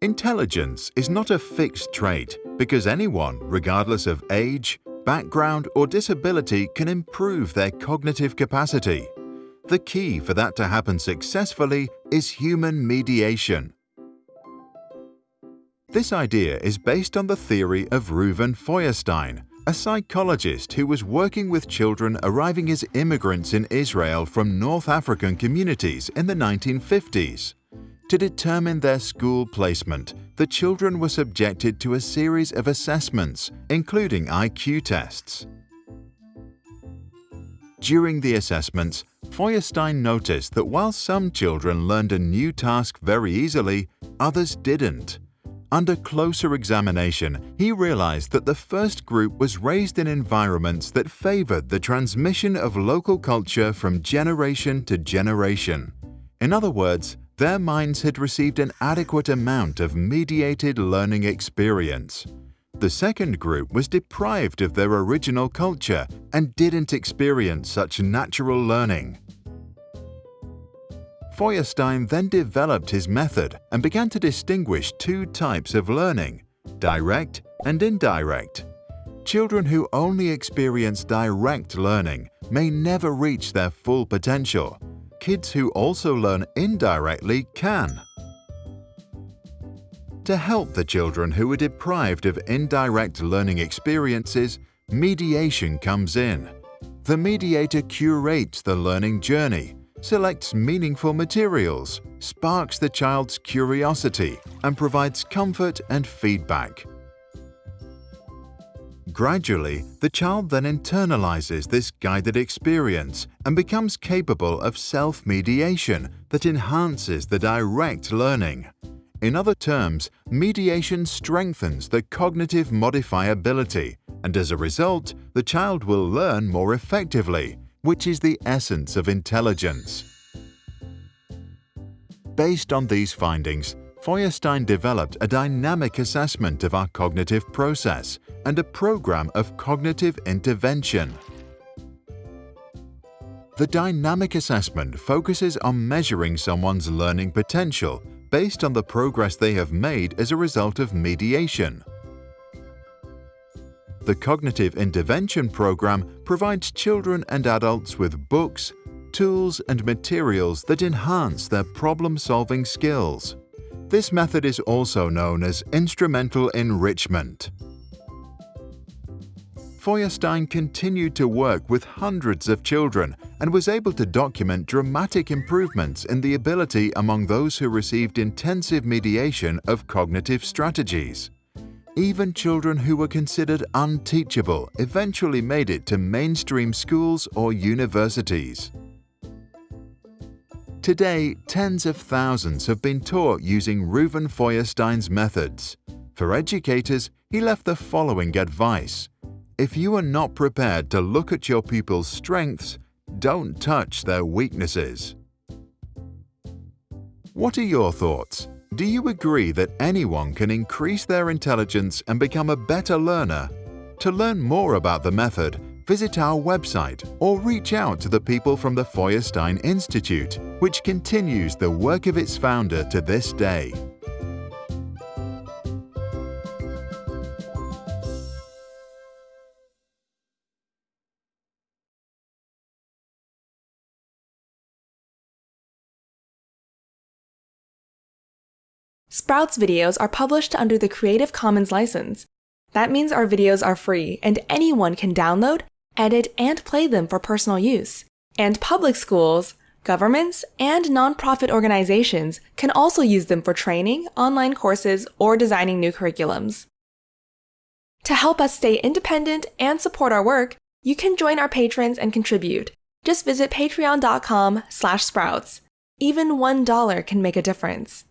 Intelligence is not a fixed trait because anyone, regardless of age, background, or disability, can improve their cognitive capacity. The key for that to happen successfully is human mediation. This idea is based on the theory of Reuven Feuerstein, a psychologist who was working with children arriving as immigrants in Israel from North African communities in the 1950s. To determine their school placement, the children were subjected to a series of assessments, including IQ tests. During the assessments, Feuerstein noticed that while some children learned a new task very easily, others didn't. Under closer examination, he realized that the first group was raised in environments that favored the transmission of local culture from generation to generation. In other words, their minds had received an adequate amount of mediated learning experience. The second group was deprived of their original culture and didn't experience such natural learning. Feuerstein then developed his method and began to distinguish two types of learning, direct and indirect. Children who only experience direct learning may never reach their full potential, kids who also learn indirectly can. To help the children who are deprived of indirect learning experiences, mediation comes in. The mediator curates the learning journey, selects meaningful materials, sparks the child's curiosity, and provides comfort and feedback. Gradually, the child then internalizes this guided experience and becomes capable of self-mediation that enhances the direct learning. In other terms, mediation strengthens the cognitive modifiability, and as a result, the child will learn more effectively, which is the essence of intelligence. Based on these findings, Feuerstein developed a dynamic assessment of our cognitive process and a program of cognitive intervention. The dynamic assessment focuses on measuring someone's learning potential based on the progress they have made as a result of mediation. The Cognitive Intervention Program provides children and adults with books, tools and materials that enhance their problem-solving skills. This method is also known as instrumental enrichment. Feuerstein continued to work with hundreds of children and was able to document dramatic improvements in the ability among those who received intensive mediation of cognitive strategies. Even children who were considered unteachable eventually made it to mainstream schools or universities. Today, tens of thousands have been taught using Reuven Feuerstein's methods. For educators, he left the following advice. If you are not prepared to look at your pupils' strengths, don't touch their weaknesses. What are your thoughts? Do you agree that anyone can increase their intelligence and become a better learner? To learn more about the method, visit our website or reach out to the people from the Feuerstein Institute, which continues the work of its founder to this day. Sprouts videos are published under the Creative Commons license. That means our videos are free and anyone can download, edit, and play them for personal use. And public schools, governments, and nonprofit organizations can also use them for training, online courses, or designing new curriculums. To help us stay independent and support our work, you can join our patrons and contribute. Just visit patreon.com slash sprouts. Even $1 can make a difference.